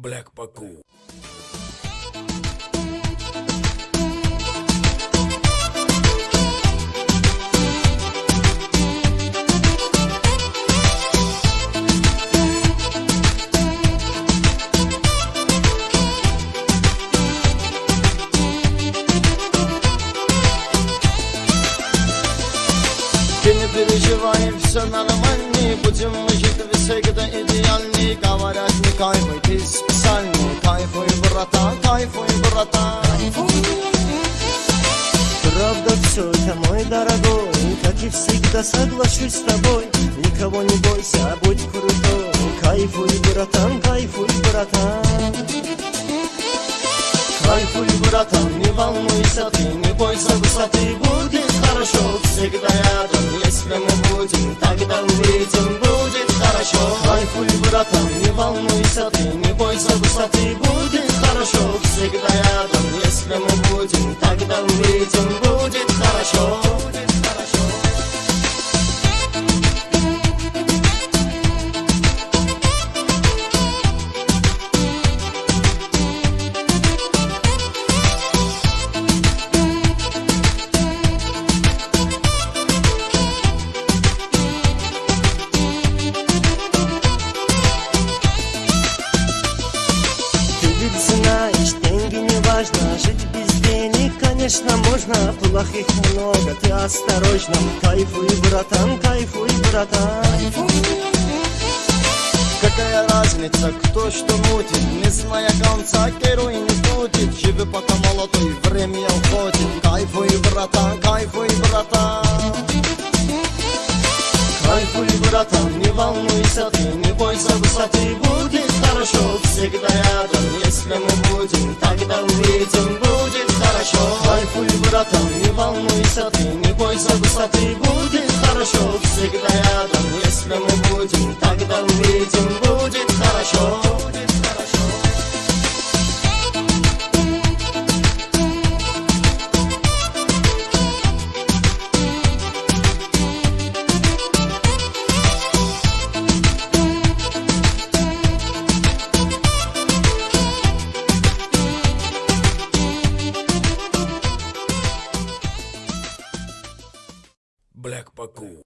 Black Paku. Переживай, все нормально Будем мы жить всегда идеальны Говорят, кайфуй, ты специальный Кайфуй, братан, кайфуй, братан Правда все это, мой дорогой Как и всегда соглашусь с тобой. Никого не бойся, будь крутой. Кайфуй, братан, кайфуй, братан. Кайфуй, братан, не волнуйся ты Не бойся высоты, будет хорошо Всегда рядом, если мы будем Тогда увидим, будет хорошо. Кайфуй, братан, бойся высоты, будет хорошо Всегда рядом, если мы будем Тогда увидим, Будет хорошо знаешь, деньги не важно Жить без денег, конечно, можно. Плохих много, ты осторожно. Кайфуй, братан, кайфуй, братан. Какая разница, кто что мутит? Не зная конца, герой не будет Живи пока молодой, время уходит. Кайфуй, братан, кайфуй, братан. Кайфуй, братан, не волнуйся ты Не бойся высоты, будет хорошо Всегда рядом, если мы будем Тогда увидим, будет хорошо. Кайфуй, братан, не волнуйся ты Не бойся высоты, будет хорошо. Всегда рядом, если мы будем Тогда увидим, будет хорошо Black Paku.